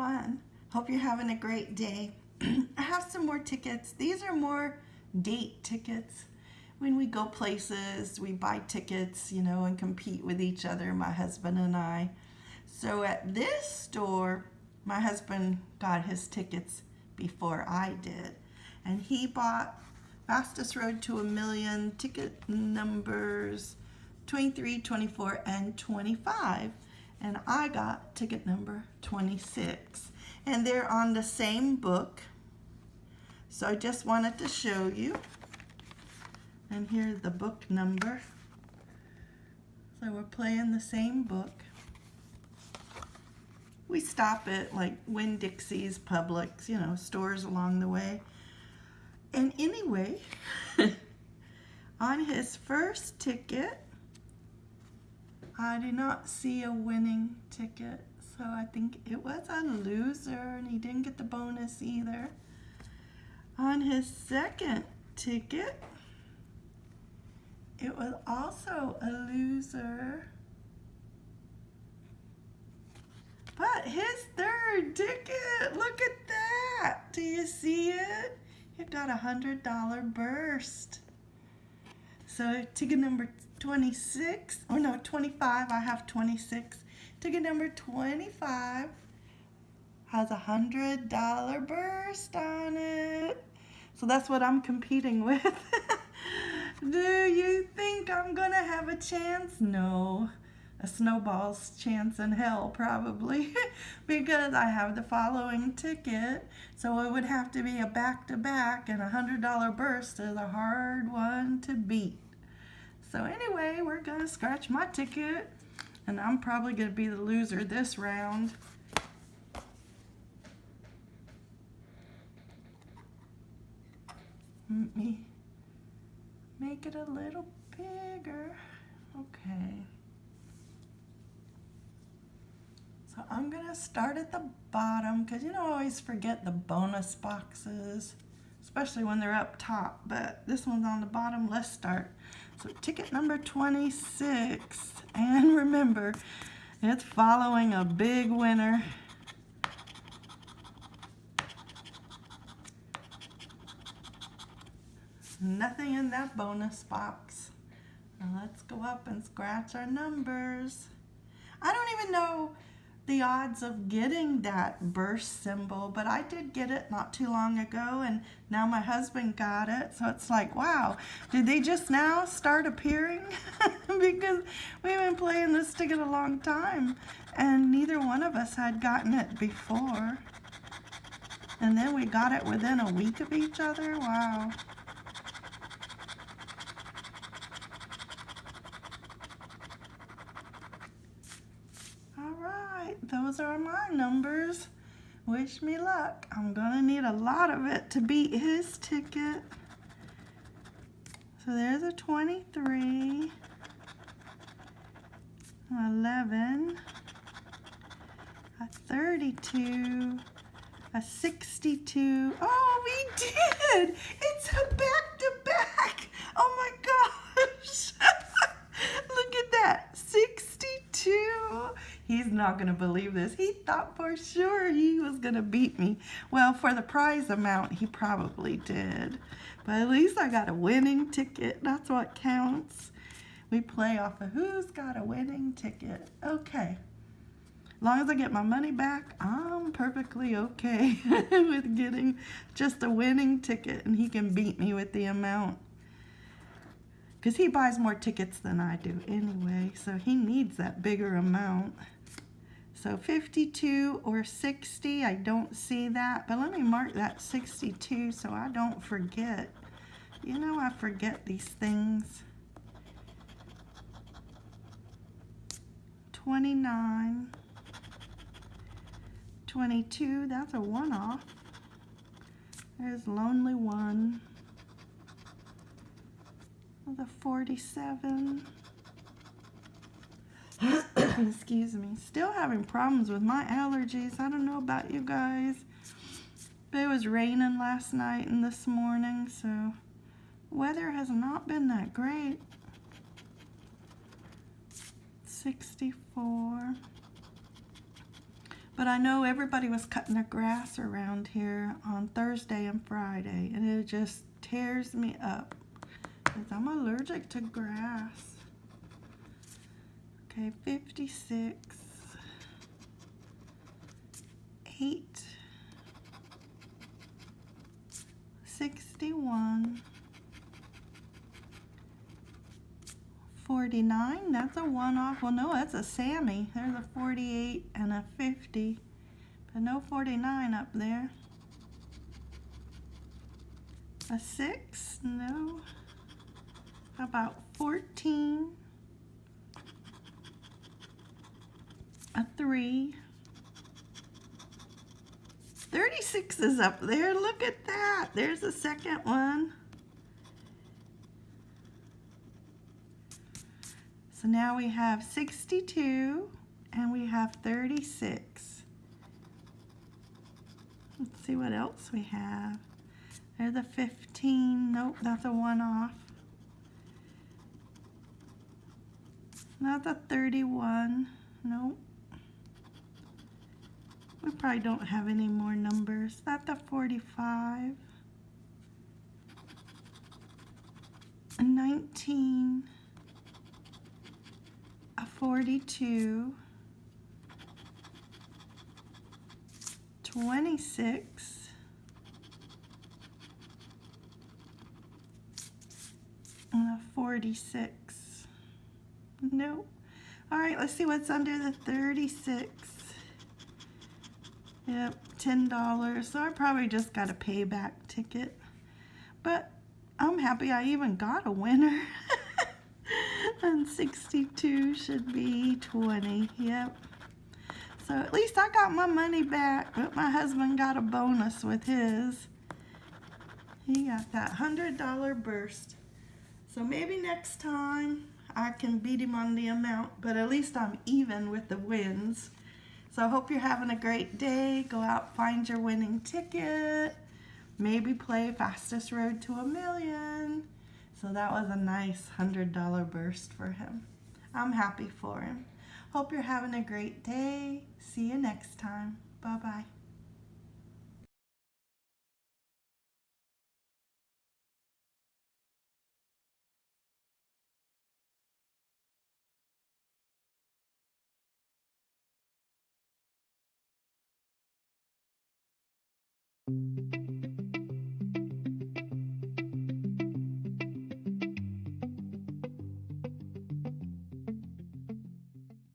everyone. Hope you're having a great day. I have some more tickets. These are more date tickets. When we go places, we buy tickets, you know, and compete with each other, my husband and I. So at this store, my husband got his tickets before I did. And he bought Fastest Road to a Million ticket numbers 23, 24, and 25 and I got ticket number 26 and they're on the same book. So I just wanted to show you. And here's the book number. So we're playing the same book. We stop at like Winn-Dixie's Publix you know stores along the way. And anyway on his first ticket I did not see a winning ticket, so I think it was a loser and he didn't get the bonus either. On his second ticket, it was also a loser. But his third ticket, look at that. Do you see it? It got a $100 burst. So ticket number 26, or no, 25, I have 26. Ticket number 25 has a $100 burst on it. So that's what I'm competing with. Do you think I'm gonna have a chance? No, a snowball's chance in hell probably because I have the following ticket. So it would have to be a back-to-back -back and a $100 burst is a hard one to beat. So anyway, we're gonna scratch my ticket and I'm probably gonna be the loser this round. Let me make it a little bigger. Okay. So I'm gonna start at the bottom because you know I always forget the bonus boxes, especially when they're up top, but this one's on the bottom. Let's start. So ticket number 26. And remember, it's following a big winner. Nothing in that bonus box. Now let's go up and scratch our numbers. I don't even know the odds of getting that burst symbol, but I did get it not too long ago, and now my husband got it, so it's like, wow, did they just now start appearing? because we've been playing this ticket a long time, and neither one of us had gotten it before. And then we got it within a week of each other, wow. Those are my numbers. Wish me luck. I'm gonna need a lot of it to beat his ticket. So there's a 23, 11, a 32, a 62. Oh, we did! It's a back-to-back! -back. Oh my gosh! Look at that, 62. He's not going to believe this. He thought for sure he was going to beat me. Well, for the prize amount, he probably did. But at least I got a winning ticket. That's what counts. We play off of who's got a winning ticket. Okay. As long as I get my money back, I'm perfectly okay with getting just a winning ticket and he can beat me with the amount. Because he buys more tickets than I do anyway, so he needs that bigger amount. So 52 or 60, I don't see that, but let me mark that 62 so I don't forget. You know I forget these things. 29, 22, that's a one-off. There's Lonely One. The 47. excuse me, still having problems with my allergies. I don't know about you guys. But it was raining last night and this morning, so weather has not been that great. 64. But I know everybody was cutting their grass around here on Thursday and Friday, and it just tears me up because I'm allergic to grass. Okay, 56, 8, 61, 49, that's a one off. Well, no, that's a Sammy. There's a 48 and a 50, but no 49 up there. A 6, no. How about 14? A 3. 36 is up there. Look at that. There's the second one. So now we have 62 and we have 36. Let's see what else we have. There's the 15. Nope, that's a one off. Not the 31. Nope. We probably don't have any more numbers. Not the 45. A 19 a 42, 26, and a 46. Nope. All right, let's see what's under the 36. Yep, $10. So I probably just got a payback ticket. But I'm happy I even got a winner. and 62 should be 20. Yep. So at least I got my money back, but my husband got a bonus with his. He got that $100 burst. So maybe next time I can beat him on the amount, but at least I'm even with the wins. So I hope you're having a great day. Go out, find your winning ticket. Maybe play Fastest Road to a Million. So that was a nice $100 burst for him. I'm happy for him. Hope you're having a great day. See you next time. Bye-bye. Thank you.